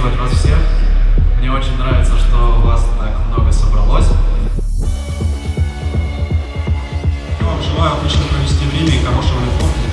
приветствовать вас всех. Мне очень нравится, что у вас так много собралось. Я вам желаю отлично провести время и хорошего репорта.